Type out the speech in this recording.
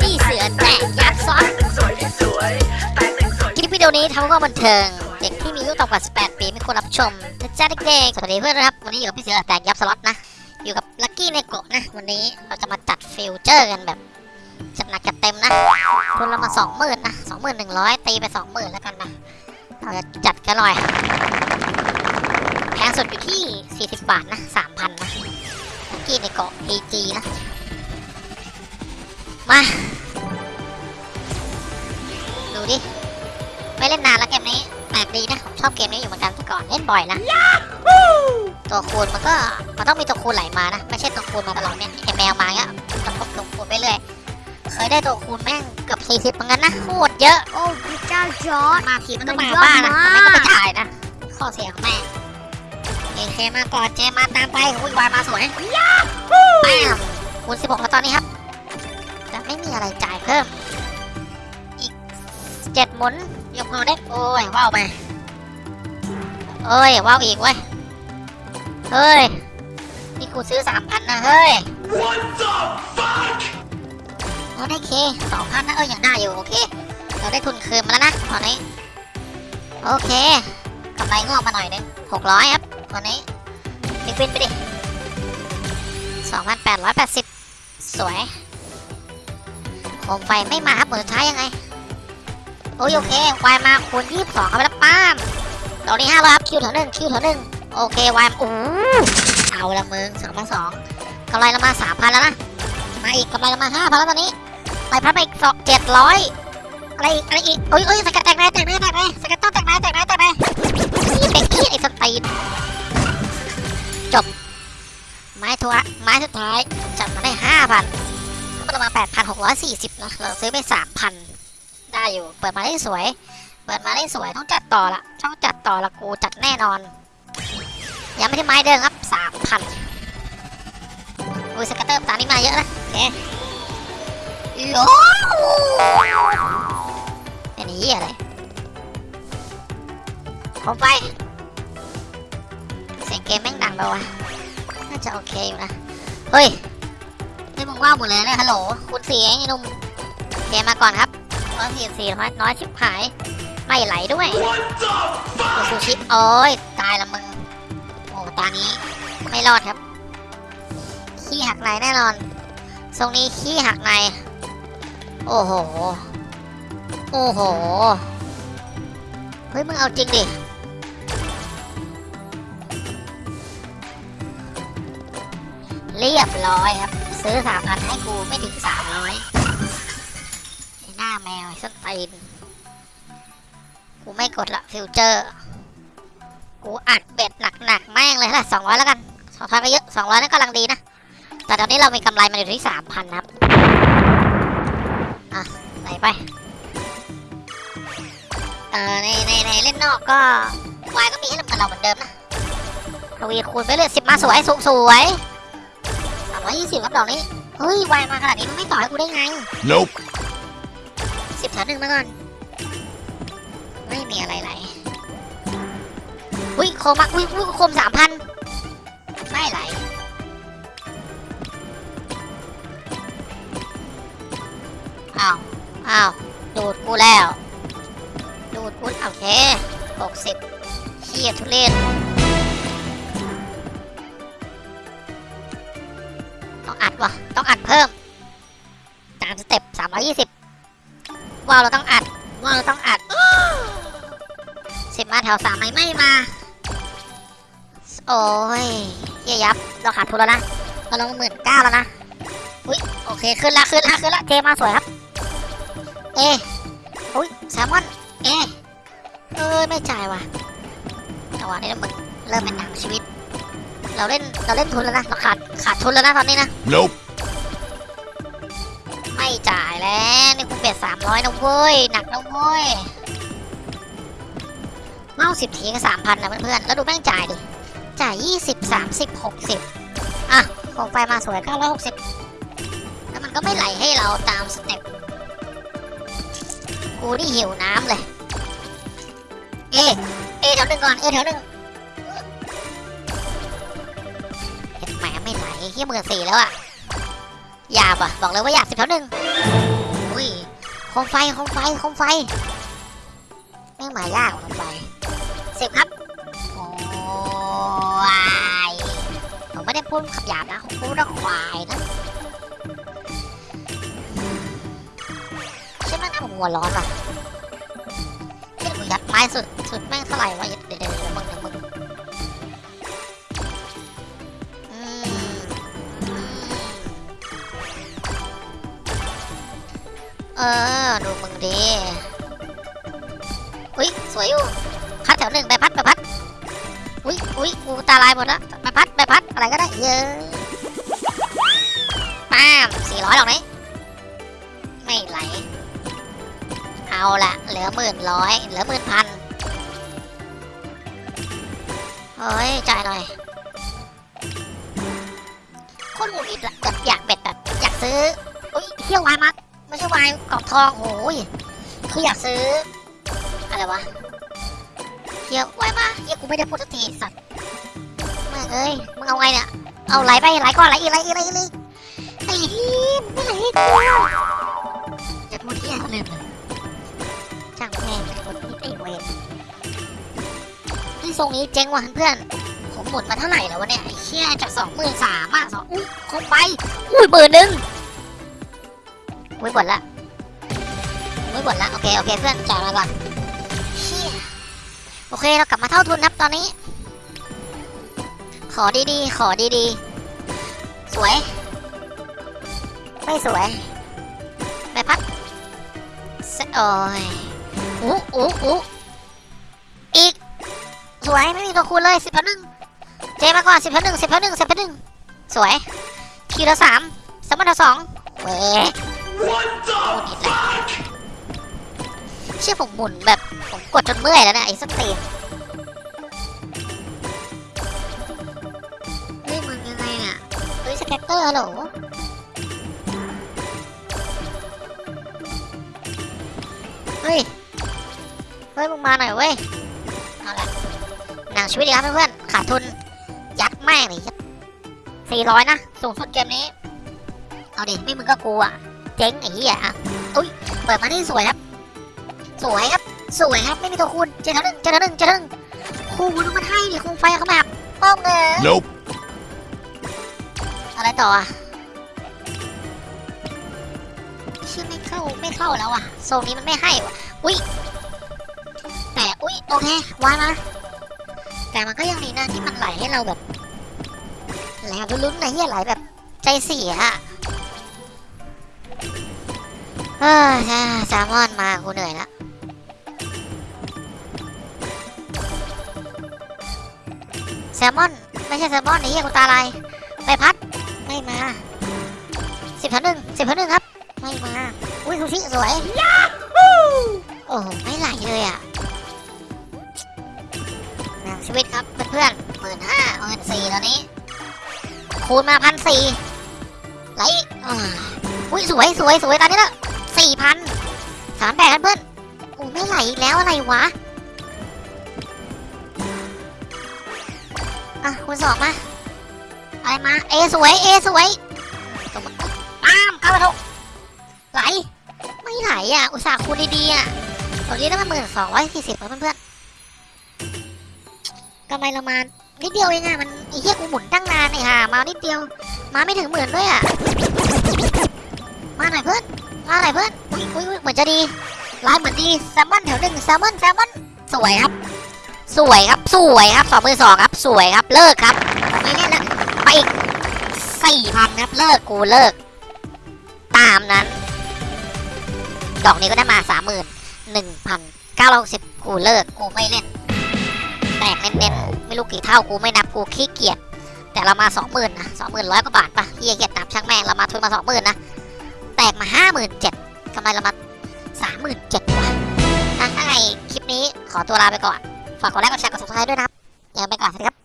พี่เสือแตกยับสล็อตคลิปวิดีโอนี้ทำเพื่อบันเทิง เด็กที่มีอายุต่ำกว่า 18 ปีไม่ควรรับชมนะจ๊ะเด็กๆ สวัสดีเพื่อนนะครับ วันนี้อยู่กับพี่เสือแตกยับสล็อตนะ อยู่กับ Lucky Neko นะ วันนี้เราจะมาจัด feature กันแบบจัดหนักจัดเต็มนะทุนเรามาสองหมื่นนะสองหมื่นหนึ่งร้อยตีไปสองหมื่นแล้วกันนะ เราจะจัดกันหน่อยแพงสุดอยู่ที่ 40 บาทนะ 3,000 นะ กกี้ในโกะ AG นะ มา ดูดิ ไม่เล่นนานแล้วเกมนี้แปลกดีนะผมชอบเกมนี้อยู่เหมือนกันแต่ก่อนเล่นบ่อยนะ ตัวคูณมันก็ มันต้องมีตัวคูณไหลมานะ ไม่ใช่ตัวคูณมาตลอดเนี่ยไอแมวมาเงี้ยต้องพกตัวคูณไปเรื่อยเคยได้ตัวคูณแม่งเกือบ40เหมือนกันนะโคตรเยอะ โอ้พระเจ้าจอร์ดมาทีมันต้องมามันเยอะบ้านนะมากไม่ก็ไม่จ่ายนะ ข้อเสียของแม่ เคมาก่อนเจมาตามไปอุ้ยวายมาสวยแป้มคูณ16แล้วตอนนี้ครับ จะไม่มีอะไรจ่ายเพิ่ม อีกเจ็ดหมุนยกมือเด็กโอ้ยว้าวไปเอ้ยว้าวอีกเว้ยเฮ้ยนี่กูซื้อสามพันนะเฮ้ยเราได้เคสองพันนะเออยังได้อยู่โอเค เราได้ทุนคืนมาแล้วนะตอนนี้ โอเคกำไรงอกมาหน่อยหนึงหกร้อยครับ ตอนนี้ฟินฟินไปดิสองพันแปดร้อยแปดสิบสวยโคมไฟไม่มาครับหมดสุดท้ายยังไง โอ้ยโอเควายมาคูณยี่สิบสองเอาไปแล้วป้ามตอนนี้ห้าร้อยครับคิวแถวหนึ่งคิวแถวหนึ่งโอเควายโอ้เอาละมึงสองพันสองกำไรเรามาสามพันแล้วนะ มาอีกกำไรเรามาห้าพันแล้วตอนนี้ไปพัดไปอีกสองเจ็ดร้อยอะไรอีกอะไรอีกโอ้ยโอ้ยสกัดแตกไหนแตกไหนแตกไหนสกัดต้องแตกไหนแตกไหนแตกไหน เป็นขี้ไอ้สตีนจบ ไม้ทัวไม้สุดท้ายจับมาได้ห้าพันเรามาแปดพันหกร้อยสี่สิบนะเราซื้อไปสามพันได้อยู่ เปิดมาได้สวย เปิดมาได้สวยต้องจัดต่อละต้องจัดต่อละกูจัดแน่นอน ยังไม่ได้ไม้เดิมครับสามพันโอ้ยสกัตเตอร์ตานี้มาเยอะนะโอเคโอ้อันนี้อะไร ผมไป เสียงเกมแม่งดังไปวะน่าจะโอเคอยู่นะ เฮ้ยนี่มึงว่าหมดเลยนะฮัลโหลคุณเสียงไอ้นุ่มเกมมาก่อนครับร้อยสี่สี่น้อยน้อยชิบหาย ไม่ไหลด้วยคุณซูชิโอ้ยตายละมึง โอ้ตานี้ไม่รอดครับ ขี้หักในแน่นอน ทรงนี้ขี้หักใน โอ้โห โอ้โห เฮ้ยมึงเอาจริงดิ เรียบร้อยครับ ซื้อสามพันให้กูไม่ถึงสามร้อยหน้าแมวไอ้สตีนกูไม่กดละฟิวเจอร์ กูอัดเบ็ดหนักๆแม่งเลยละสองร้อยแล้วกันสองพันก็เยอะสองร้อยนั่นกำลังดีนะ แต่ตอนนี้เรามีกำไรมาอยู่ที่สามพันครับไหนไปเอ่อในในในเล่นนอกก็วายก็มีให้เหมือนเราเหมือนเดิมนะทวีคูณไปเลยสิบมาสวยสูงสวย สามร้อยยี่สิบครับดอกนี้ เฮ้ย วายมาขนาดนี้มันไม่ต่อให้กูได้ไง Nope. สิบแถวหนึ่งมาก่อน ไม่มีอะไรไหลอุ้ยโคมมาอุ้ยอุ้ยโคมสามพันไม่ไหลอ้าวอ้าวดูดกูแล้ว ดูดกูโอเคหกสิบเชียทุเรศ วะต้องอัดเพิ่มตามสเต็ปสามร้อยี่สิบว้าวเราต้องอัดว้าวเราต้องอัดสิบมาแถวสามไหมไม่มา โอ้ยเยียยับ เราขาดทุนแล้วนะ เราลงหมื่นเก้าแล้วนะ อุ้ยโอเคขึ้นละขึ้นละขึ้นละเจมาสวยครับ เออุ้ยแซลมอน เอเอ้ยไม่จ่ายว่ะจังหวะนี้นะมึงเริ่มเป็นหนังชีวิต เราเล่นเราเล่นทุนแล้วนะเราขาดขาดทุนแล้วนะตอนนี้นะ Nope. ไม่จ่ายแล้วนี่กูเบ็ดสามร้อยนะเว้ยหนักนะเว้ยเมาสิบทีก็สามพันนะเพื่อนๆแล้วดูแม่งจ่ายดิจ่ายยี่สิบสามสิบหกสิบอะโคมไฟมาสวยเก้าร้อยหกสิบแล้วมันก็ไม่ไหลให้เราตามสเต็ปกูนี่หิวน้ำเลย เอเอแถวหนึ่งก่อน เอแถวหนึ่ง ไม่ไหลเฮียหมื่นสี่แล้วอะหยาบอะบอกเลยว่าหยาบสิบแถวหนึ่งอุ้ยโคมไฟโคมไฟโคมไฟแม่งหมายากโคมไฟสิบครับโอ้ยผมไม่ได้พูดขับหยาบนะผมพูดว่าควายนะใช่ไหมนะผมหัวร้อนว่ะเฮ้ยกูยัดไม้สุดสุดแม่งเท่าไหร่วะเดี๋ยวเดี๋ยวเดี๋ยวมึง เออ ดูมึงดีอุ้ยสวยอยู่พัดแถวหนึ่งใบพัดใบพัดอุ้ยอุ้ยกูตาลายหมดแล้วใบพัดใบพัดอะไรก็ได้เยอะป้ามสี่ร้อยดอกนี้ไม่ไหล เอาละเหลือหมื่นร้อยเหลือหมื่นพันเฮ้ยจ่ายหน่อยคตรหงุดหงิดอะแบบอยากเบ็ดแบบอยากซื้ออุ้ยเที่ยววายมา ไม่ใช่วายกรอบทองโอ้ยคืออยากซื้อ อะไรวะเที่ยววายมาเฮียกูไม่ได้พูดสักทีสัตว์แม่เอ้ยมึงเอาไงเนี่ยเอาไหลไปไหลก่อนไหลอีไหลอีไหลอีไหลอีกไอ้เหี้ยไม่ไหลกูจะพูดเที่ยลืมเลยช่างแม่งไอ้คนนี้ไอ้เวรที่ทรงนี้เจ๊งว่ะเพื่อนผมหมุนมาเท่าไหร่แล้ววะเนี่ยไอ้เชี่ยจากสองหมื่นสามอะสองอุ้ยคงไปอุ้ยหมื่นหนึ่ง อุ้ยหมดละอุ้ยหมดละโอเคโอเคเพื่อนจ่ายมาก่อนเชี่ยโอเคเรากลับมาเท่าทุนครับตอนนี้ ขอดีๆ ขอดีๆ สวย ไม่สวยใบพัดโอ้ยอู้อู้อู้อีก สวยไม่มีตัวคูณเลยสิบพันหนึ่งเจมาก่อนสิบพันหนึ่งสิบพันหนึ่งสิบพันหนึ่งสวย ทีละสามสมรรถสองเว้ ยโอ้นิดแหละเชื่อผมหมุนแบบ ผมกดจนเมื่อยแล้วนี่ยไอ้สตีนเฮ้ยมึงยังไงเนี่ยเฮ้ยสแกตเตอร์ฮัลโหลเฮ้ย เฮ้ยมึงมาหน่อยเว้ย เอาละหนังชีวิตดีครับเพื่อนๆ ขาดทุน ยัดแม่งเลยสี่ร้อยนะ สูงสุดเกมนี้ เอาดิ ไม่มึงก็กูอะ เจ๊งไอ้เหี้ยอะอุ้ยเปิดมาที่สวยครับ สวยครับ สวยครับ ไม่มีตัวคูณเจอเท่าหนึ่งเจอเท่าหนึ่งเจอเท่าหนึ่งคูณมันให้ดิคูณไฟเขาแบบป้องเลย Nope. อะไรต่ออะชื่อไม่เข้าไม่เข้าแล้วอะโซนนี้มันไม่ให้ว่ะอุ้ยแต่อุ้ยโอเควายมาแต่มันก็ยังดีนะที่มันไหลให้เราแบบไหลแบบลุ้นๆนะเฮียไหลแบบใจเสียอะ เออแซลมอนมากูเหนื่อยละแซลมอน ไม่ใช่แซลมอนไอ้เหี้ยกูตาลายใบพัด ไม่มาสิบพันหนึ่งสิบพันหนึ่งครับ ไม่มา อุ้ยซูชิสวยโอ้โหไม่ไหลเลยอะหนังชีวิตครับเพื่อนๆหมื่นห้าหมื่นสี่ตอนนี้ คูณมาพันสี่ไหลอุ้ยสวยสวยสวยตอนนี้ละ สี่พันสามแปดกันเพื่อนโอ้ไม่ไหลอีกแล้วอะไรวะ อะคูณสองมา อะไรมา เอสวย เอสวยตบป้ามเข้าไปทุกไหล ไม่ไหลอะ อุตส่าห์คูณดีๆอะตอนนี้ได้มาหมื่นสองร้อยสี่สิบแล้วเพื่อนๆกำไรเรามานิดเดียวเองอะมันไอ้เหี้ยกูหมุนตั้งนานไอ้ห่ามานิดเดียว มาไม่ถึงหมื่นด้วยอะ มาหน่อยเพื่อน มาหน่อยเพื่อนอุ้ยอุ้ยอุ้ยเหมือนจะดีลายเหมือนดีแซลมอนแถวหนึ่งแซลมอนแซลมอนสวยครับ สวยครับสวยครับสองมือสองครับ สวยครับเลิกครับไม่เล่นแล้วไปอีกสี่พันครับเลิกกูเลิก ตามนั้น ดอกนี้ก็ได้มาสามหมื่นหนึ่งพันเก้าร้อยสิบกูเลิกกูไม่เล่นแตกเน้นๆไม่รู้กี่เท่ากูไม่นับกูขี้เกียจแต่เรามาสองหมื่นนะสองหมื่นร้อยกว่าบาทปะเฮียเกียจนับช่างแม่งเรามาทุนมาสองหมื่นนะ ตกมาห้าหมื่นเจ็ดกำไรเรามาสามหมื่นเจ็ดว่ะอะถ้าไงคลิปนี้ขอตัวลาไปก่อน ฝากกดไลค์กดแชร์กด subscribe ด้วยนะครับยังไปก่อนสวัสดีครับ